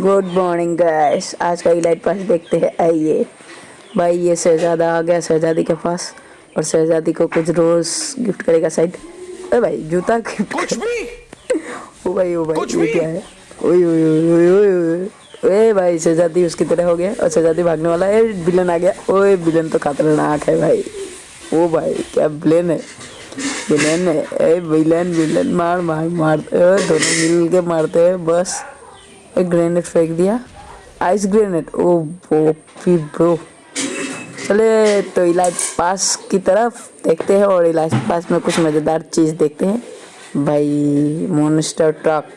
Good morning guys आज का elite pass देखते हैं। आइए। भाई ये शहजादा आ गया शहजादी के पास। और शहजादी को कुछ रोज गिफ्ट करेगा साइड अरे भाई जूता गिफ्ट कुछ भी। ओ भाई ओ भाई ये क्या है? ओए ओए ओए ओए ओए ओए भाई शहजादी उसकी तरह हो गया और शहजादी भागने वाला है। विलन आ गया। ओए विलन तो खतरनाक है भाई। ओ भाई क्या विलन है? विलन है। ए विलन विलन मार मार मार। दोनों मिल के मारते हैं बस। एक ग्रेनेड फेंक दिया। आइस ग्रेनेड ओ बोपी ब्रो चले तो इलाज पास की तरफ़ देखते हैं और इलाज पास में कुछ मज़ेदार चीज़ देखते हैं। भाई मोनिस्टर ट्रक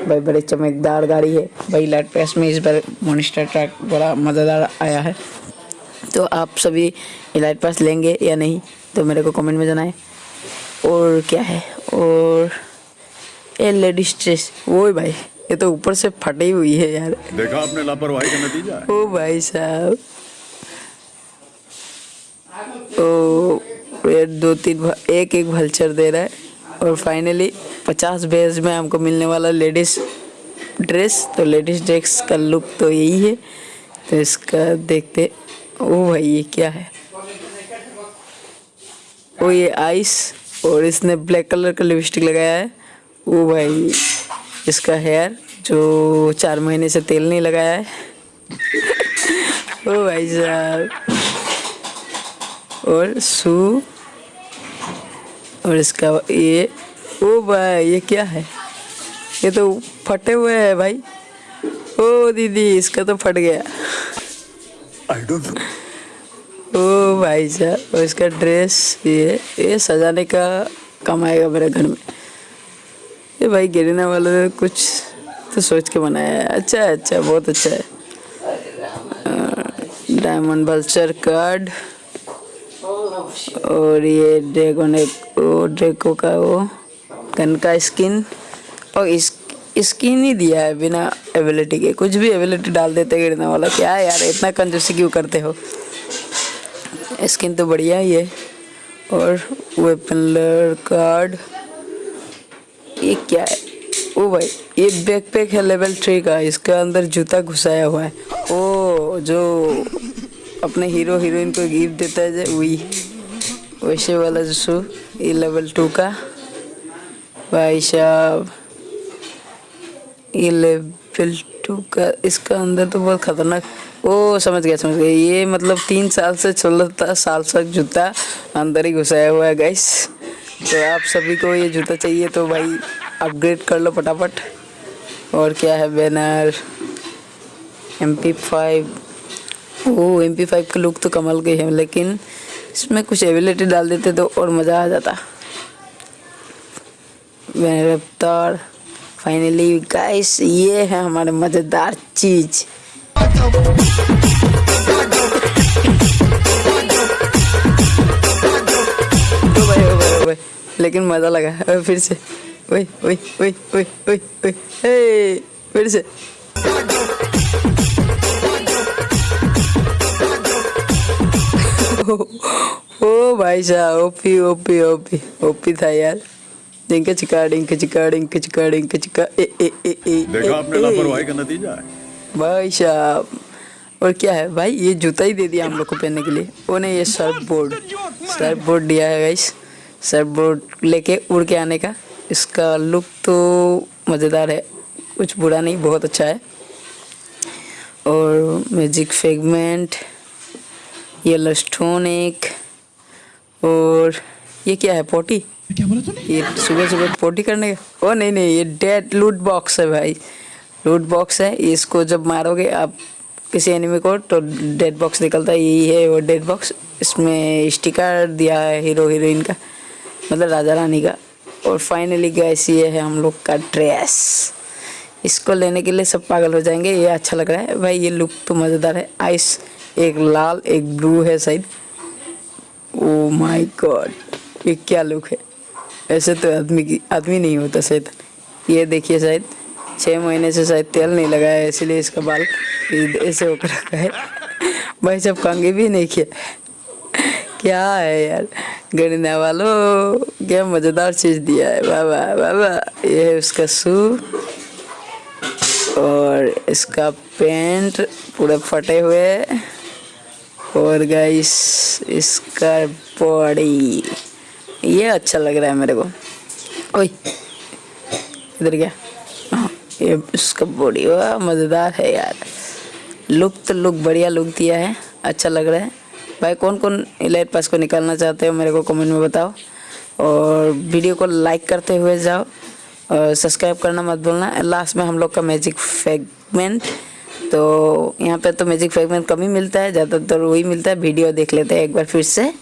भाई, बड़े चमकदार गाड़ी है। भाई, इलाज पास में इस बार मोनिस्टर ट्रक बड़ा मज़ेदार आया है। तो आप सभी इलाज पास लेंगे या नहीं तो मेरे को कमेंट में जनाएँ। और क्या है? और ए लेडीज़ ड्रेस वो भाई। ये तो ऊपर से फटी हुई है यार। देखा आपने लापरवाही का नतीजा? ओ भाई साहब। ओ ये दो तीन एक एक भल्चर दे रहा है। और फाइनली पचास बेज में हमको मिलने वाला लेडीज़ ड्रेस तो लेडीज़ ड्रेस का लुक तो यही है। तो इसका देखते ओ भाई ये क्या है? ओ ये आइस और इसने ब्लैक कलर का लिपस्टिक लगाया है। ओ भाई। इसका हेयर जो चार महीने से तेल नहीं लगाया है। ओ भाई साहब। और शू और इसका ये ओ भाई ये क्या है? ये तो फटे हुए हैं भाई। ओ दीदी इसका तो फट गया। आई डोंट ओ भाई साहब और इसका ड्रेस ये ये सजाने का काम आएगा मेरे घर में। ये भाई गिरने वालों ने कुछ तो सोच के बनाया है। अच्छा है अच्छा बहुत अच्छा है। डायमंड बल्चर कार्ड और ये ड्रैगन एक वो का वो गन का स्किन और इस स्किन ही दिया है बिना एबिलिटी के। कुछ भी एबिलिटी डाल देते गिरने वाला, क्या यार, इतना कंजूसी क्यों करते हो? स्किन तो बढ़िया ही है। और वेपन कार्ड ये क्या है? ओ भाई, ये बैकपैक है लेवल थ्री का, इसका अंदर जूता घुसाया हुआ है। ओ, जो अपने हीरो हीरोइन को गिफ्ट देता है वही वैसे वाला जो शू, ये लेवल टू का। भाई साहब, ये लेवल टू का, इसका अंदर तो बहुत खतरनाक। ओ, समझ गया समझ गया। ये मतलब तीन साल से चलता साल तक जूता अंदर ही घुसाया हुआ है गाइस तो आप सभी को ये जूता चाहिए तो भाई अपग्रेड कर लो फटाफट। और क्या है बैनर एम पी फाइव ओ एम पी फाइव का लुक तो कमल के है, लेकिन इसमें कुछ एबिलिटी डाल देते तो और मज़ा आ जाता। बैनर रफ्तार फाइनली गाइस ये है हमारे मज़ेदार चीज़। लेकिन मज़ा लगा। फिर से। ओए ओए ओए ओए ओए ओए। हे फिर से। ओ भाई साहब ओपी ओपी ओपी ओपी था यार। डिंक चिका डिंक चिका डिंक चिका डिंक चिका। ए ए ए ए देखा आपने। लापरवाही का नतीजा है। भाई साहब और क्या है? भाई ये जूता ही दे दिया हम लोग को पहनने के लिए। वो नहीं ये सर्फ बोर्ड सर्फ बोर्ड दिया है गाइस सर्फ बोर्ड लेके उड़ के आने का। इसका लुक तो मज़ेदार है कुछ बुरा नहीं बहुत अच्छा है। और मैजिक फेगमेंट येलो स्टोन एक और ये क्या है पोटी? क्या बोला तूने? ये सुबह सुबह पोटी करने का? ओ नहीं नहीं ये डेड लूट बॉक्स है भाई। लूट बॉक्स है इसको जब मारोगे आप किसी एनिमी को तो डेड बॉक्स निकलता है। यही है वो डेड बॉक्स। इसमें स्टिकर दिया है हीरो हीरोइन का। मतलब राजा रानी का। और फाइनली गैस ये है हम लोग का ड्रेस इसको लेने के लिए सब पागल हो जाएँगे, ये अच्छा लग रहा है। भाई, ये लुक तो मज़ेदार है। आइस एक लाल, एक ब्लू है शायद। ओ माय गॉड ये क्या लुक है? ऐसे तो आदमी की, आदमी नहीं होता शायद। ये देखिए शायद छः महीने से शायद तेल नहीं लगाया इसीलिए इसका बाल ऐसे होकर रखा है। भाई, सब कंगे भी नहीं किया? क्या है यार? गणना वालों क्या मज़ेदार चीज़ दिया है। बाबा बाबा ये है उसका शू और इसका पेंट पूरे फटे हुए और गाइस इसका बॉडी ये अच्छा लग रहा है मेरे को। ओए इधर क्या? हाँ, ये इसका बॉडी वाह मज़ेदार है यार। लुक तो लुक बढ़िया लुक दिया है। अच्छा लग रहा है। भाई कौन कौन इलाइट पास को निकालना चाहते हो मेरे को कमेंट में बताओ। और वीडियो को लाइक करते हुए जाओ और सब्सक्राइब करना मत भूलना। लास्ट में हम लोग का मैजिक फेगमेंट तो यहाँ पे तो मैजिक फेगमेंट कम ही मिलता है, ज़्यादातर वही मिलता है। वीडियो देख लेते हैं एक बार फिर से।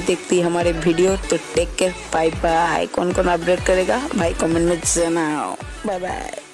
इन देखती हमारे वीडियो तो टेक केयर बाय बाय कौन कौन अपडेट करेगा? भाई कमेंट में जनाओ बाय बाय